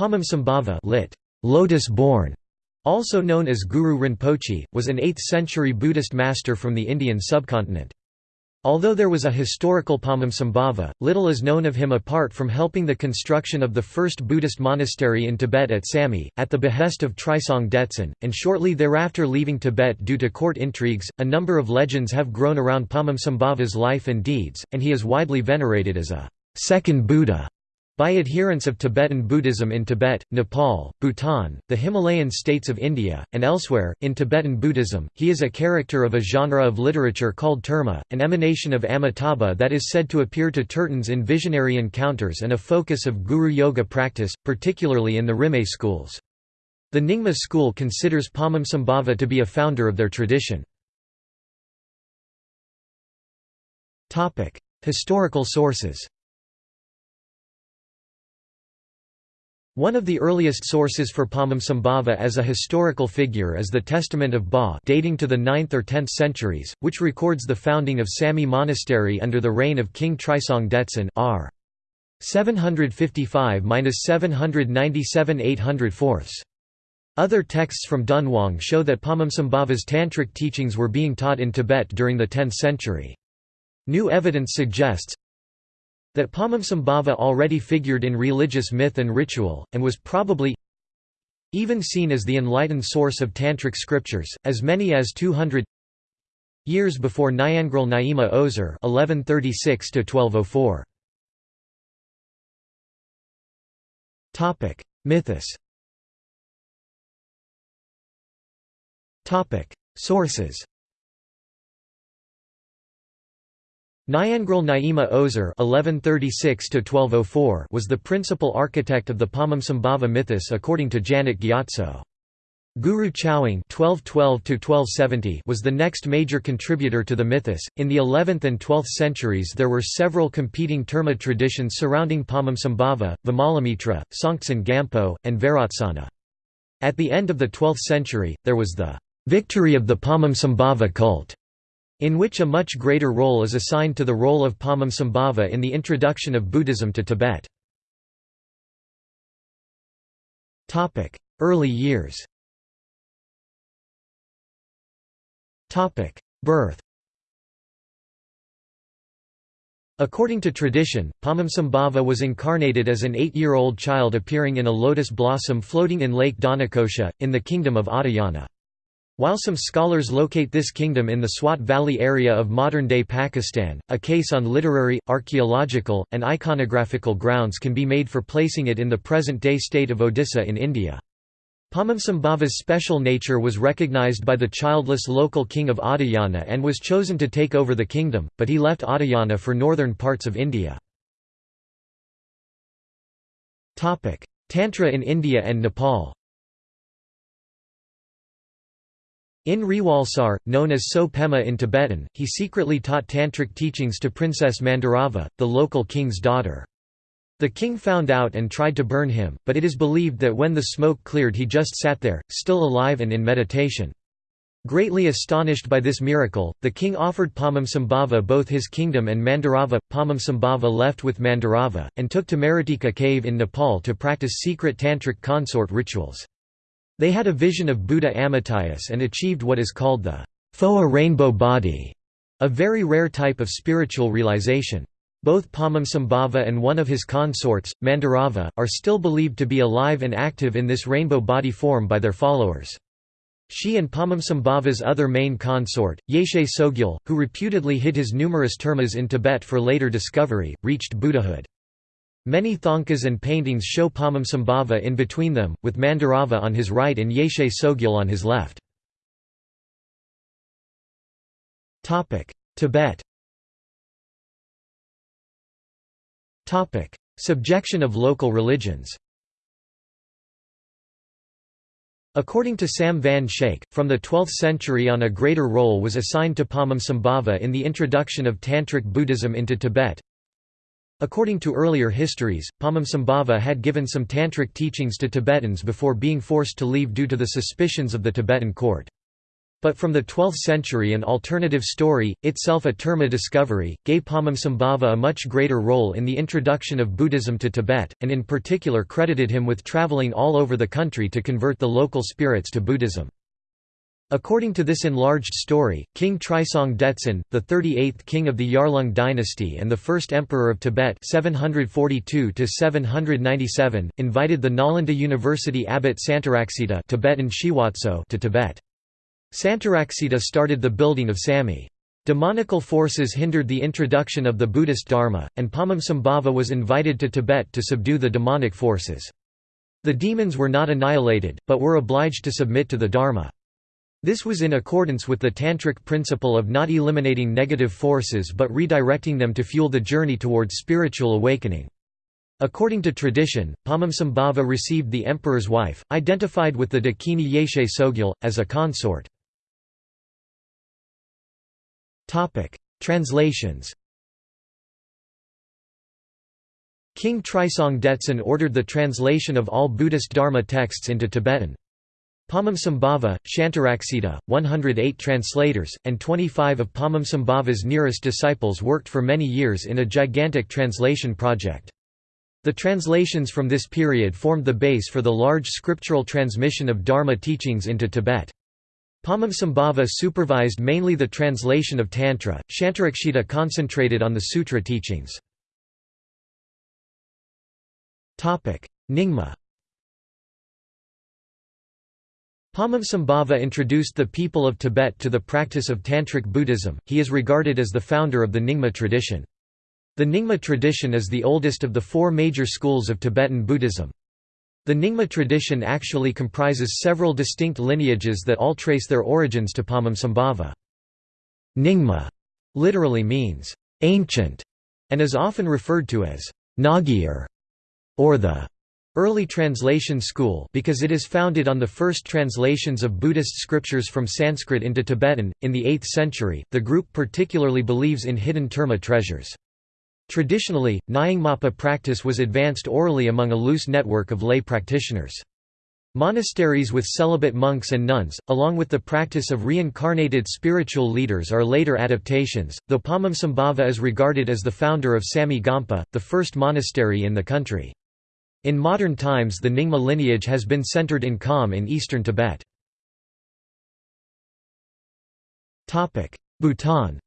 Padmasambhava lit. Lotus-born, also known as Guru Rinpoche, was an 8th-century Buddhist master from the Indian subcontinent. Although there was a historical Padmasambhava, little is known of him apart from helping the construction of the first Buddhist monastery in Tibet at Samye, at the behest of Trisong Detsen, and shortly thereafter leaving Tibet due to court intrigues. A number of legends have grown around Padmasambhava's life and deeds, and he is widely venerated as a second Buddha by adherents of Tibetan Buddhism in Tibet, Nepal, Bhutan, the Himalayan states of India, and elsewhere, in Tibetan Buddhism, he is a character of a genre of literature called terma, an emanation of Amitabha that is said to appear to Tertons in visionary encounters and a focus of Guru Yoga practice, particularly in the Rimé schools. The Nyingma school considers Padmasambhava to be a founder of their tradition. Historical sources One of the earliest sources for Padmasambhava as a historical figure is the Testament of Ba dating to the 9th or 10th centuries, which records the founding of Samye Monastery under the reign of King Trisong Detsen r. 755–797 800 Other texts from Dunhuang show that Padmasambhava's tantric teachings were being taught in Tibet during the 10th century. New evidence suggests, that Padmasambhava already figured in religious myth and ritual, and was probably even seen as the enlightened source of Tantric scriptures, as many as 200 years before Nyangral Nyima Ozer 1136 Mythos Sources Nyangral Nyima Ozer (1136–1204) was the principal architect of the Padmasambhava mythos according to Janet Gyatso. Guru (1212–1270) was the next major contributor to the mythos. In the 11th and 12th centuries, there were several competing terma traditions surrounding Padmasambhava: Vimalamitra, Songtsen Gampo, and Vairotsana. At the end of the 12th century, there was the victory of the Padmasambhava cult in which a much greater role is assigned to the role of Padmasambhava in the introduction of Buddhism to Tibet. Early years Birth According to tradition, Padmasambhava was incarnated as an eight-year-old child appearing in a lotus blossom floating in Lake Dhanakosha, in the kingdom of Oddiyana. While some scholars locate this kingdom in the Swat Valley area of modern-day Pakistan, a case on literary, archaeological, and iconographical grounds can be made for placing it in the present-day state of Odisha in India. Padmasambhava's special nature was recognized by the childless local king of Oddiyana and was chosen to take over the kingdom, but he left Oddiyana for northern parts of India. Tantra in India and Nepal In Rewalsar, known as Tso Pema in Tibetan, he secretly taught tantric teachings to Princess Mandarava, the local king's daughter. The king found out and tried to burn him, but it is believed that when the smoke cleared he just sat there, still alive and in meditation. Greatly astonished by this miracle, the king offered Padmasambhava both his kingdom and Mandarava. Padmasambhava left with Mandarava, and took to Maratika cave in Nepal to practice secret tantric consort rituals. They had a vision of Buddha Amitayus and achieved what is called the Phowa rainbow body, a very rare type of spiritual realization. Both Padmasambhava and one of his consorts, Mandarava, are still believed to be alive and active in this rainbow body form by their followers. She and Padmasambhava's other main consort, Yeshe Tsogyal, who reputedly hid his numerous termas in Tibet for later discovery, reached Buddhahood. Many thangkas and paintings show Padmasambhava in between them, with Mandarava on his right and Yeshe Tsogyal on his left. Tibet Subjection of local religions According to Sam van Schaik, from the 12th century on a greater role was assigned to Padmasambhava in the introduction of Tantric Buddhism into Tibet, According to earlier histories, Padmasambhava had given some tantric teachings to Tibetans before being forced to leave due to the suspicions of the Tibetan court. But from the 12th century an alternative story, itself a Terma discovery, gave Padmasambhava a much greater role in the introduction of Buddhism to Tibet, and in particular credited him with travelling all over the country to convert the local spirits to Buddhism. According to this enlarged story, King Trisong Detsen, the 38th king of the Yarlung dynasty and the first emperor of Tibet 742 invited the Nalanda University abbot Santaraksita Tibetan Shiwatso to Tibet. Santaraksita started the building of Samye. Demonical forces hindered the introduction of the Buddhist Dharma, and Padmasambhava was invited to Tibet to subdue the demonic forces. The demons were not annihilated, but were obliged to submit to the Dharma. This was in accordance with the Tantric principle of not eliminating negative forces but redirecting them to fuel the journey towards spiritual awakening. According to tradition, Padmasambhava received the emperor's wife, identified with the Dakini Yeshe Tsogyal, as a consort. Translations King Trisong Detsen ordered the translation of all Buddhist Dharma texts into Tibetan. Padmasambhava, Shantaraksita, 108 translators, and 25 of Padmasambhava's nearest disciples worked for many years in a gigantic translation project. The translations from this period formed the base for the large scriptural transmission of Dharma teachings into Tibet. Padmasambhava supervised mainly the translation of Tantra, Shantarakshita concentrated on the sutra teachings. Nyingma Padmasambhava introduced the people of Tibet to the practice of Tantric Buddhism, he is regarded as the founder of the Nyingma tradition. The Nyingma tradition is the oldest of the four major schools of Tibetan Buddhism. The Nyingma tradition actually comprises several distinct lineages that all trace their origins to Padmasambhava. Nyingma literally means ancient and is often referred to as Ngagyur or the early translation school because it is founded on the first translations of Buddhist scriptures from Sanskrit into Tibetan. In the 8th century, the group particularly believes in hidden Terma treasures. Traditionally, Nyingmapa practice was advanced orally among a loose network of lay practitioners. Monasteries with celibate monks and nuns, along with the practice of reincarnated spiritual leaders are later adaptations, though Padmasambhava is regarded as the founder of Samye Gompa, the first monastery in the country. In modern times the Nyingma lineage has been centered in Kham in eastern Tibet. Bhutan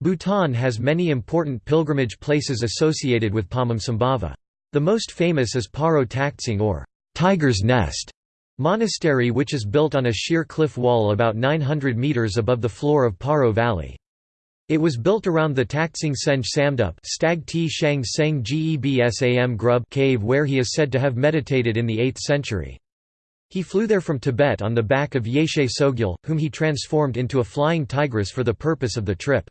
Bhutan has many important pilgrimage places associated with Padmasambhava. The most famous is Paro Taktsang or Tiger's Nest monastery which is built on a sheer cliff wall about 900 metres above the floor of Paro Valley. It was built around the Taktsang Senge Samdup Stag T Shang Seng Gebsam Grub cave where he is said to have meditated in the 8th century. He flew there from Tibet on the back of Yeshe Tsogyal, whom he transformed into a flying tigress for the purpose of the trip.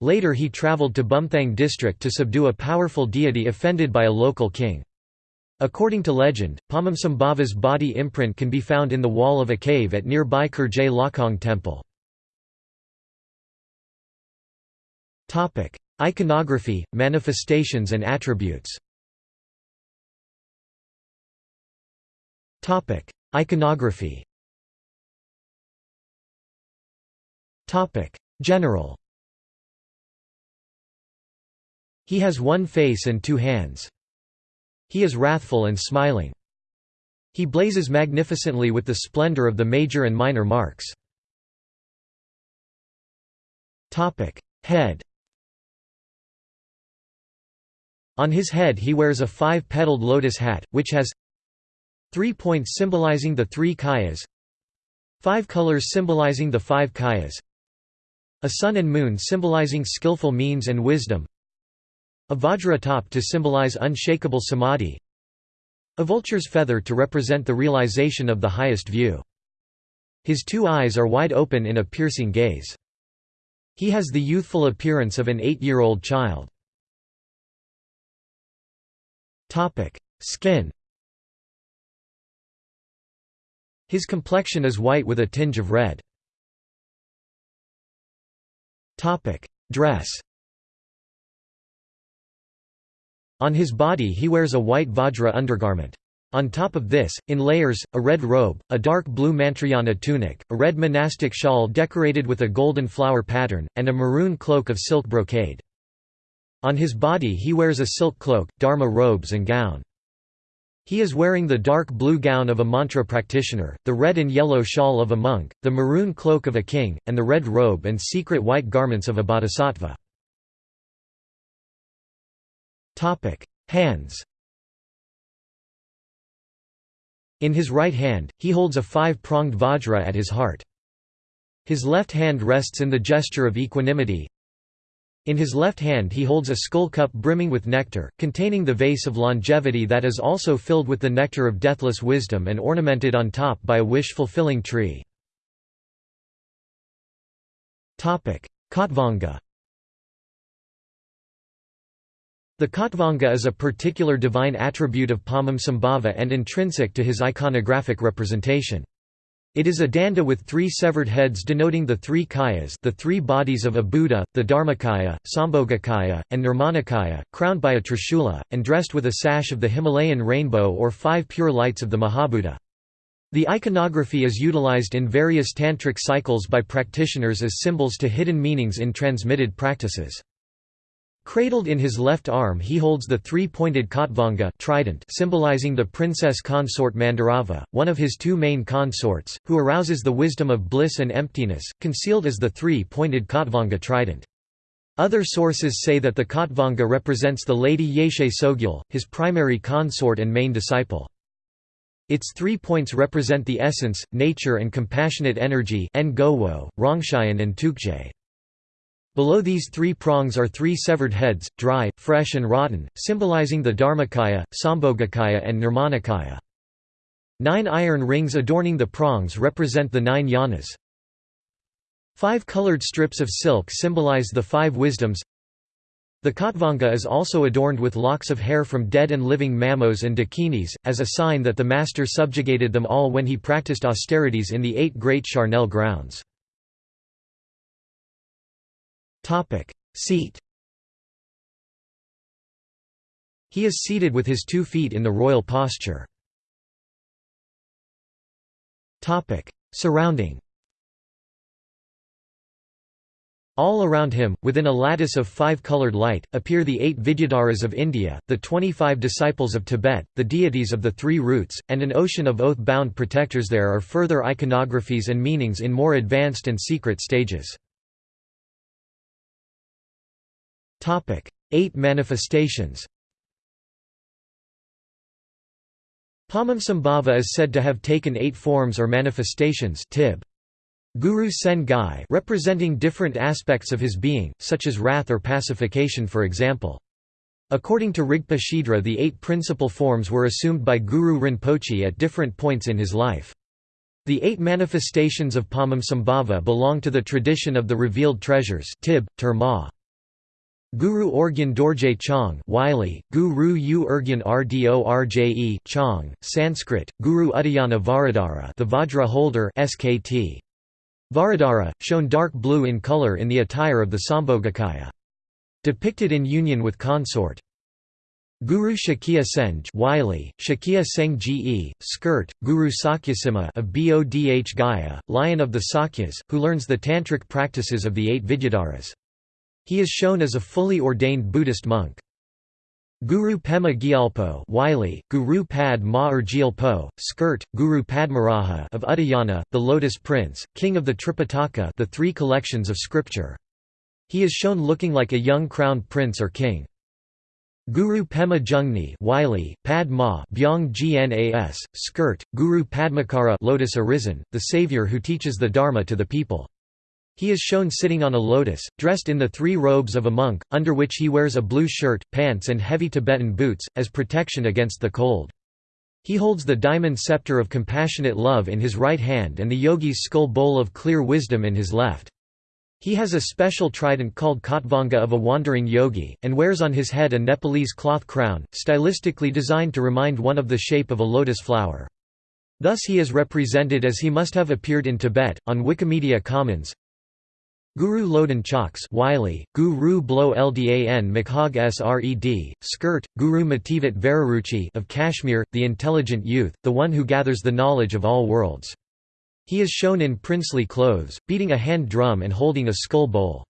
Later he travelled to Bumthang district to subdue a powerful deity offended by a local king. According to legend, Padmasambhava's body imprint can be found in the wall of a cave at nearby Kurjey Lhakhang temple. Iconography, manifestations and attributes. Topic: Iconography. Topic: General. He has one face and two hands. He is wrathful and smiling. He blazes magnificently with the splendor of the major and minor marks. Head On his head he wears a five-petaled lotus hat, which has three points symbolizing the three kayas, five colors symbolizing the five kayas, a sun and moon symbolizing skillful means and wisdom, a vajra top to symbolize unshakable samadhi. A vulture's feather to represent the realization of the highest view. His two eyes are wide open in a piercing gaze. He has the youthful appearance of an eight-year-old child. Skin His complexion is white with a tinge of red. Topic: Dress On his body he wears a white vajra undergarment. On top of this, in layers, a red robe, a dark blue mantrayana tunic, a red monastic shawl decorated with a golden flower pattern, and a maroon cloak of silk brocade. On his body he wears a silk cloak, dharma robes and gown. He is wearing the dark blue gown of a mantra practitioner, the red and yellow shawl of a monk, the maroon cloak of a king, and the red robe and secret white garments of a bodhisattva. Hands In his right hand, he holds a five-pronged vajra at his heart. His left hand rests in the gesture of equanimity. In his left hand he holds a skull cup brimming with nectar, containing the vase of longevity that is also filled with the nectar of deathless wisdom and ornamented on top by a wish-fulfilling tree. Khatvanga The Khatvanga is a particular divine attribute of Padmasambhava and intrinsic to his iconographic representation. It is a danda with three severed heads denoting the three kayas the three bodies of a Buddha, the Dharmakaya, Sambhogakaya, and Nirmanakaya, crowned by a trishula, and dressed with a sash of the Himalayan rainbow or five pure lights of the Mahabuddha. The iconography is utilized in various tantric cycles by practitioners as symbols to hidden meanings in transmitted practices. Cradled in his left arm he holds the three-pointed Khatvanga trident symbolizing the princess consort Mandarava, one of his two main consorts, who arouses the wisdom of bliss and emptiness, concealed as the three-pointed Khatvanga trident. Other sources say that the Khatvanga represents the lady Yeshe Tsogyal, his primary consort and main disciple. Its three points represent the essence, nature and compassionate energy Rongshayan and Tukje. Below these three prongs are three severed heads, dry, fresh and rotten, symbolizing the Dharmakaya, Sambhogakaya and Nirmanakaya. Nine iron rings adorning the prongs represent the nine yanas. Five colored strips of silk symbolize the five wisdoms. The Khatvanga is also adorned with locks of hair from dead and living mamos and dakinis, as a sign that the master subjugated them all when he practiced austerities in the eight great charnel grounds. Topic: Seat. He is seated with his two feet in the royal posture. Topic: Surrounding. All around him, within a lattice of five-colored light, appear the eight Vidyadharas of India, the twenty-five disciples of Tibet, the deities of the three roots, and an ocean of oath-bound protectors there are further iconographies and meanings in more advanced and secret stages. Eight manifestations Padmasambhava is said to have taken eight forms or manifestations tib. Guru Tsen Gye representing different aspects of his being, such as wrath or pacification for example. According to Rigpa Shedra the eight principal forms were assumed by Guru Rinpoche at different points in his life. The eight manifestations of Padmasambhava belong to the tradition of the revealed treasures tib, terma. Guru Orgyan Dorje Chang Wylie, Guru U Urgyan Rdorje Chong, Sanskrit, Guru Udayana Vajradhara the Vajra holder SKT. Vajradhara, shown dark blue in color in the attire of the Sambhogakaya. Depicted in union with consort. Guru Shakya Senge Wiley, Shakya Seng Ge, skirt, Guru Shakyasimha of Bodh Gaya, lion of the Sakyas, who learns the tantric practices of the eight Vidyadharas. He is shown as a fully ordained Buddhist monk. Guru Pema Gyalpo Wylie, Guru Pad Ma Gyalpo, skirt, Guru Padmaraja of Udayana, the Lotus Prince, king of the Tripitaka the three collections of scripture. He is shown looking like a young crowned prince or king. Guru Pema Jungne Wylie, Pad Ma Byong Gnas, skirt, Guru Padmakara Lotus Arisen, the savior who teaches the Dharma to the people. He is shown sitting on a lotus, dressed in the three robes of a monk, under which he wears a blue shirt, pants and heavy Tibetan boots, as protection against the cold. He holds the diamond scepter of compassionate love in his right hand and the yogi's skull bowl of clear wisdom in his left. He has a special trident called Khatvanga of a wandering yogi, and wears on his head a Nepalese cloth crown, stylistically designed to remind one of the shape of a lotus flower. Thus he is represented as he must have appeared in Tibet. On Wikimedia Commons Guru Loden Chokse Wylie, Guru Blow Ldan Makhag Sred, Skirt, Guru Mativat Vararuchi of Kashmir, the intelligent youth, the one who gathers the knowledge of all worlds. He is shown in princely clothes, beating a hand drum and holding a skull bowl.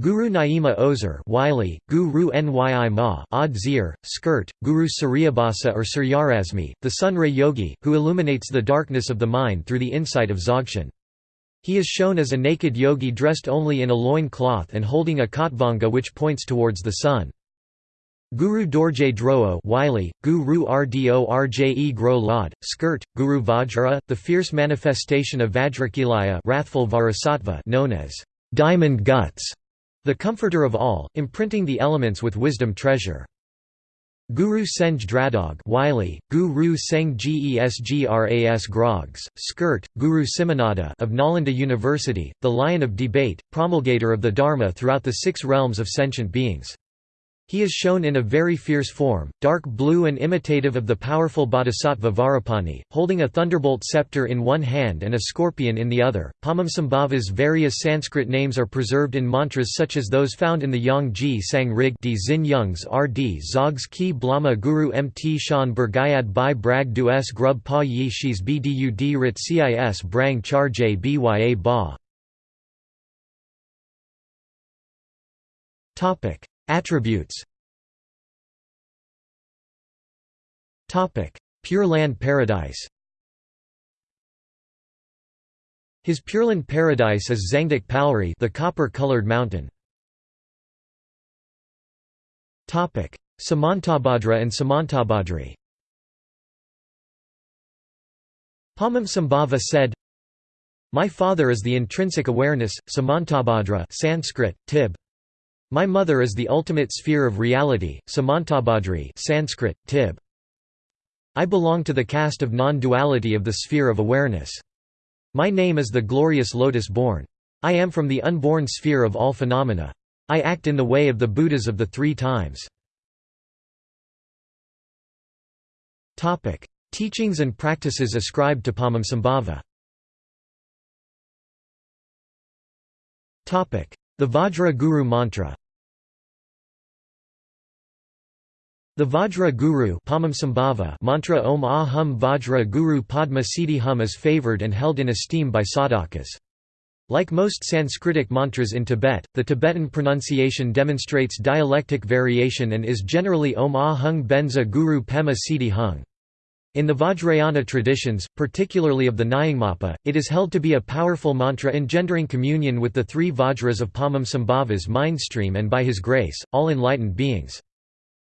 Guru Nyima Ozer Wylie, Guru Nyi Ma Odd Skirt, Guru Suryabhasa or Suryarasmi, the sun ray yogi, who illuminates the darkness of the mind through the insight of Dzogchen. He is shown as a naked yogi dressed only in a loin cloth and holding a khatvanga which points towards the sun. Guru Dorje Dro Wylie, Guru Rdo Rje Gro Lod, Skirt, Guru Vajra, the fierce manifestation of Vajrakilaya wrathful Vajrasattva known as diamond guts, the comforter of all, imprinting the elements with wisdom treasure. Guru Senge Dradrok Wylie, Guru Seng Gesgras Grogs, Skirt, Guru Simhanada of Nalanda University, the Lion of Debate, promulgator of the Dharma throughout the six realms of sentient beings. He is shown in a very fierce form, dark blue and imitative of the powerful bodhisattva Vajrapani, holding a thunderbolt scepter in one hand and a scorpion in the other. Padmasambhava's various Sanskrit names are preserved in mantras such as those found in the Yang Ji Sang Rig di Zin Youngs RD Zogs Ki Blama Guru Mt Shan Burgayad Bai Brag Du S Grub Pa Yi Shis Bdud Rit Cis Brang Charje Bya Ba Attributes Pure Land Paradise His Pureland paradise is Zangdok Palri the copper-colored mountain. Samantabhadra and Samantabhadri Padmasambhava said, My father is the intrinsic awareness, Samantabhadra Sanskrit, Tib. My mother is the ultimate sphere of reality, Samantabhadri Sanskrit, Tib. I belong to the caste of non-duality of the sphere of awareness. My name is the glorious lotus born. I am from the unborn sphere of all phenomena. I act in the way of the Buddhas of the three times. Teachings and practices ascribed to Padmasambhava The Vajra Guru Mantra The Vajra Guru mantra Om Ahum Vajra Guru Padma Siddhi Hum is favored and held in esteem by sadhakas. Like most Sanskritic mantras in Tibet, the Tibetan pronunciation demonstrates dialectic variation and is generally Om Ahung Benza Guru Pema Siddhi Hung. In the Vajrayana traditions, particularly of the Nyingmapa, it is held to be a powerful mantra engendering communion with the three Vajras of Padmasambhava's mindstream and by his grace, all enlightened beings.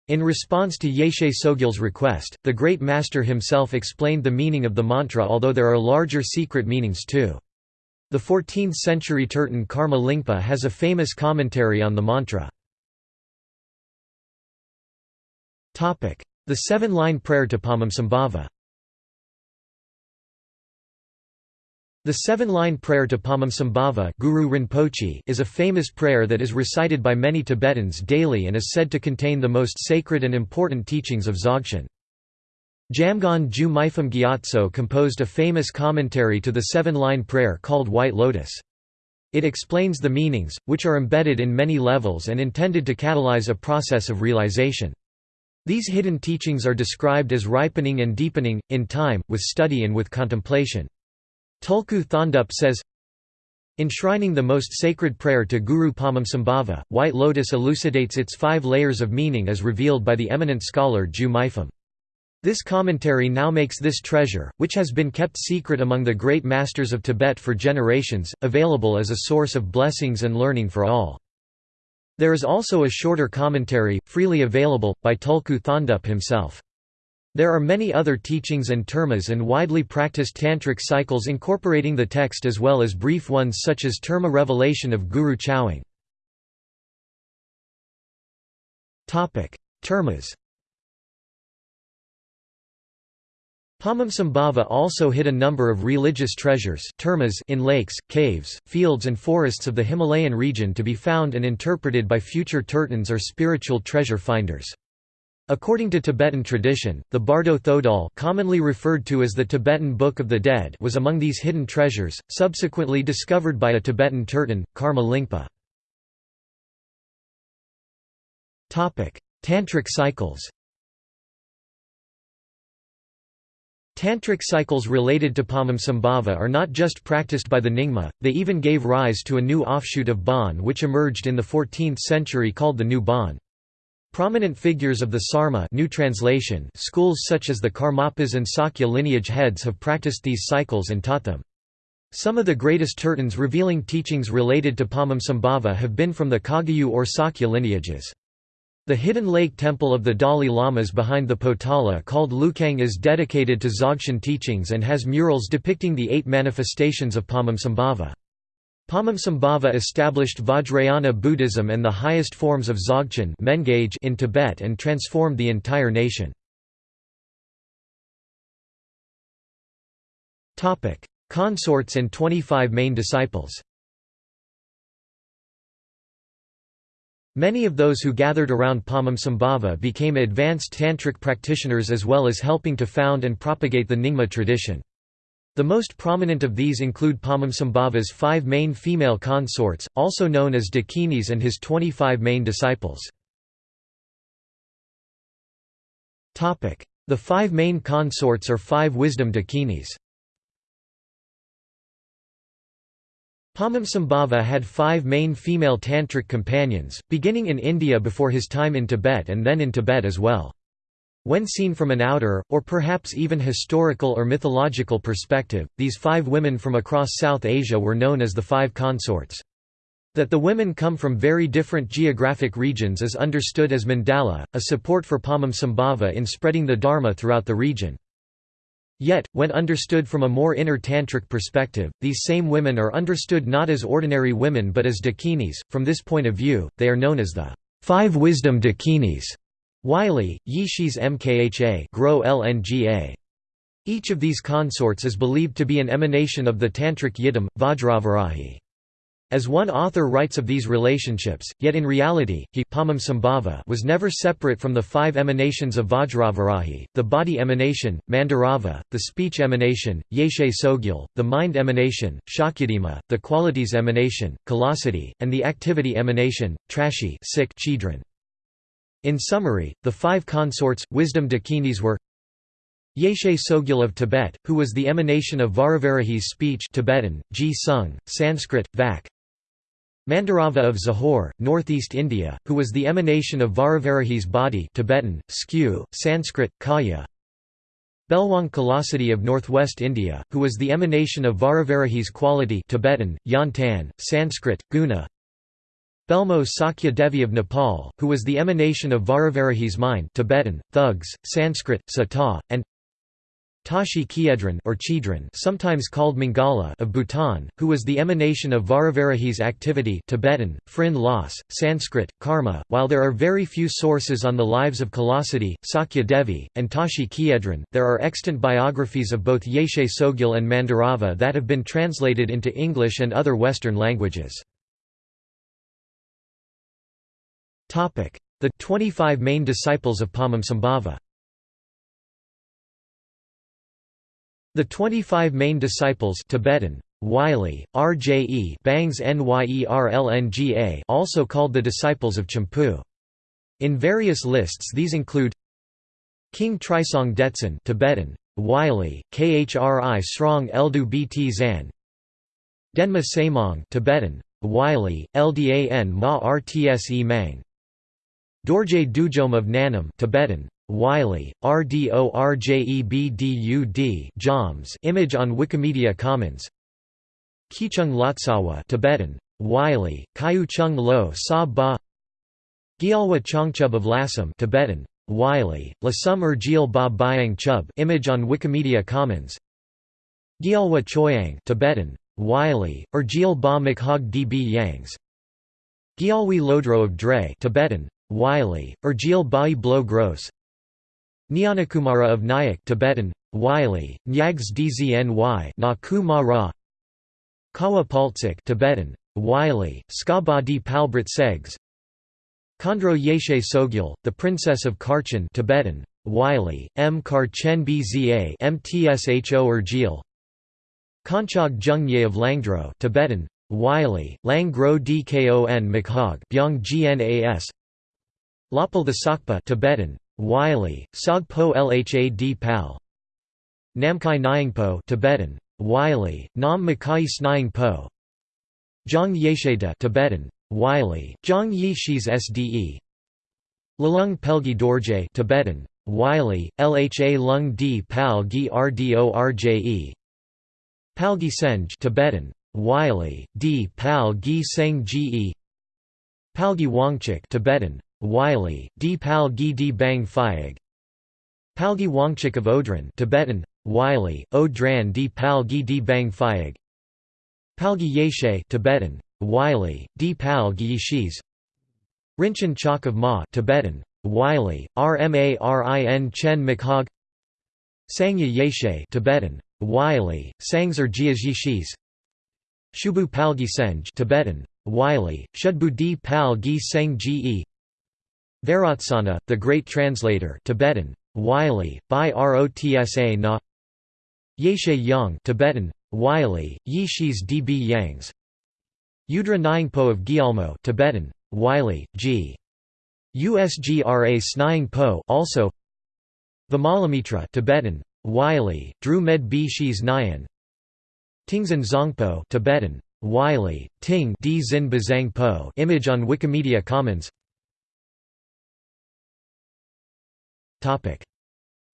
In response to Yeshe Tsogyal's request, the Great Master himself explained the meaning of the mantra although there are larger secret meanings too. The 14th-century Terton Karma Lingpa has a famous commentary on the mantra. The seven-line prayer to Padmasambhava The seven-line prayer to Padmasambhava Guru Rinpoche is a famous prayer that is recited by many Tibetans daily and is said to contain the most sacred and important teachings of Dzogchen. Jamgon Ju Mipham Gyatso composed a famous commentary to the seven-line prayer called White Lotus. It explains the meanings, which are embedded in many levels and intended to catalyze a process of realization. These hidden teachings are described as ripening and deepening, in time, with study and with contemplation. Tulku Thondup says, Enshrining the most sacred prayer to Guru Padmasambhava, White Lotus elucidates its five layers of meaning as revealed by the eminent scholar Ju Mipham. This commentary now makes this treasure, which has been kept secret among the great masters of Tibet for generations, available as a source of blessings and learning for all. There is also a shorter commentary, freely available, by Tulku Thondup himself. There are many other teachings and termas and widely practiced tantric cycles incorporating the text as well as brief ones such as terma revelation of Guru Chowang. Termas Padmasambhava also hid a number of religious treasures termas in lakes, caves, fields and forests of the Himalayan region to be found and interpreted by future tertons or spiritual treasure finders. According to Tibetan tradition, the Bardo Thodol commonly referred to as the Tibetan Book of the Dead was among these hidden treasures, subsequently discovered by a Tibetan Terton, Karma Lingpa. Tantric cycles Tantric cycles related to Padmasambhava are not just practiced by the Nyingma, they even gave rise to a new offshoot of Bon which emerged in the 14th century called the New Bon. Prominent figures of the Sarma new translation schools such as the Karmapas and Sakya lineage heads have practiced these cycles and taught them. Some of the greatest tertons revealing teachings related to Padmasambhava have been from the Kagyu or Sakya lineages. The hidden lake temple of the Dalai Lamas behind the Potala called Lukhang is dedicated to Dzogchen teachings and has murals depicting the eight manifestations of Padmasambhava. Padmasambhava established Vajrayana Buddhism and the highest forms of Dzogchen in Tibet and transformed the entire nation. Consorts and 25 main disciples Many of those who gathered around Padmasambhava became advanced tantric practitioners as well as helping to found and propagate the Nyingma tradition. The most prominent of these include Padmasambhava's five main female consorts, also known as Dakinis and his 25 main disciples. The five main consorts are five wisdom Dakinis Padmasambhava had five main female tantric companions, beginning in India before his time in Tibet and then in Tibet as well. When seen from an outer, or perhaps even historical or mythological perspective, these five women from across South Asia were known as the Five Consorts. That the women come from very different geographic regions is understood as mandala, a support for Padmasambhava in spreading the Dharma throughout the region. Yet, when understood from a more inner tantric perspective, these same women are understood not as ordinary women but as dakinis. From this point of view, they are known as the Five Wisdom Dakinis. Wylie, Yishis Mkha Grow LNGA. Each of these consorts is believed to be an emanation of the Tantric Yidam, Vajravarahi. As one author writes of these relationships, yet in reality, he was never separate from the five emanations of Vajravarahi, the body emanation, Mandarava, the speech emanation, Yeshe Tsogyal, the mind emanation, Shakyadima, the qualities emanation, Kalasati, and the activity emanation, Trashi Chidran. In summary, the five consorts, wisdom dakinis were Yeshe Tsogyal of Tibet, who was the emanation of Vajravarahi's speech Tibetan, Ji Sung, Sanskrit, Vak. Mandarava of Zahor, northeast India, who was the emanation of Vajravarahi's body Tibetan, Skew, Sanskrit, Kaya. Belwang Kalasati of northwest India, who was the emanation of Vajravarahi's quality Tibetan, Yantan, Sanskrit, Guna. Belmo Sakya Devi of Nepal, who was the emanation of Vajravarahi's mind Tibetan, Thugs, Sanskrit, Sata, and Tashi Khiedran or Chidran sometimes called Mangala of Bhutan, who was the emanation of Vajravarahi's activity Tibetan, Phrin Loss, Sanskrit, Karma. While there are very few sources on the lives of Kalasati, Sakya Devi, and Tashi Khiedran, there are extant biographies of both Yeshe Tsogyal and Mandarava that have been translated into English and other Western languages. The 25 main disciples of Padmasambhava The 25 main disciples Tibetan, Wylie, RJE Bangs Nyerlnga also called the disciples of Chimphu. In various lists these include King Trisong Detsen Tibetan, Wylie, Khri Srong Eldu Bt Zan Denma Samong Tibetan, Wylie, Ldan Ma Rtse Mang Dorje Dujom of Nanam Tibetan, Wylie, RDORJEBDUD Joms image on Wikimedia Commons. Kichung Lotsawa Tibetan, Wylie, Kyu Chung Lo Sa Ba. Gyalwa Chongchub of Lasam Tibetan, Wylie, Lasum Urjil Ba Byang Chub. Image on Wikimedia Commons. Gyalwa Choyang Tibetan, Wylie, Urjil Ba Makhog Db Yangs. Gyalwi Lodro of Dre Tibetan, Wylie, Urjil Bai Blo Gross Nyanakumara of Nyack Tibetan, Wylie, Nyags Dzny Na Ra. Kawa Paltsik Tibetan, Wylie, Skaba di Palbrit Segs. Khandro Yeshe Tsogyal, the Princess of Karchen Tibetan, Wylie, M. Karchen Bza MTSHO Urgil Konchog Jungye of Langdro Tibetan, Wylie, Langro Dkon Makhog Byong Gnas Lapal the Sakpa Tibetan, Wylie, Sogpo Lhad Pal. Namkai Nyingpo Tibetan, Wylie, Nam Makai Snying Po Zhang Yesheda Tibetan, Wylie, Zhang Yishis Sde Lalung Pelgi Dorje Tibetan, Wylie, Lha Lung D Pal Gi Rdorje Palgi Senge Tibetan, Wylie, D Pal Gi Seng Ge Palgi Wangchuk Tibetan, Wylie, D. Pal Gi Di Bang Phayag Palgi Wangchuk of Odran Tibetan, Wylie, Odran Di Pal Gi Di Bang Phayag Palgi Yeshe Tibetan, Wylie, D. Pal Gi Yishis Rinchen Chok of Ma Tibetan, Wylie, Rmarin Chen Makhog Sangye Yeshe Tibetan, Wylie, Sangzar Jias Yishis Shubu Palgi Senge Tibetan, Wylie, Shudbu Di Pal Gi Seng Ge Vairotsana, the Great Translator Tibetan, Wylie, Bai Rotsa Na Yeshe Yang Tibetan, Wylie, Yishis Db Yangs. Udra Nyingpo of Gyalmo Tibetan, Wylie, G. Usgra Snying Po also Vimalamitra Tibetan, Wylie, Dru Med B Shis Nyan. Tingzan Zongpo Tibetan, Wylie, Ting D Zin Bazang Po image on Wikimedia Commons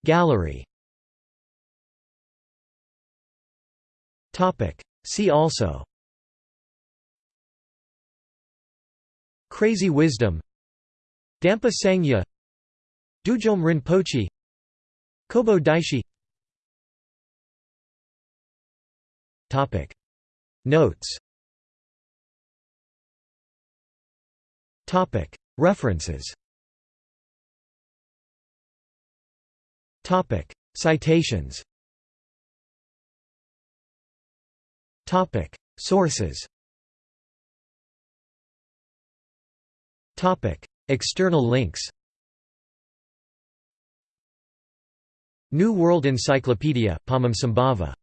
Gallery. See also. Crazy Wisdom. Dampa Sangye. Dudjom Rinpoche. Kobo Daishi. Topic. Notes. Topic. References Topic. Citations. Topic. Sources. Topic. External links. New World Encyclopedia, Padmasambhava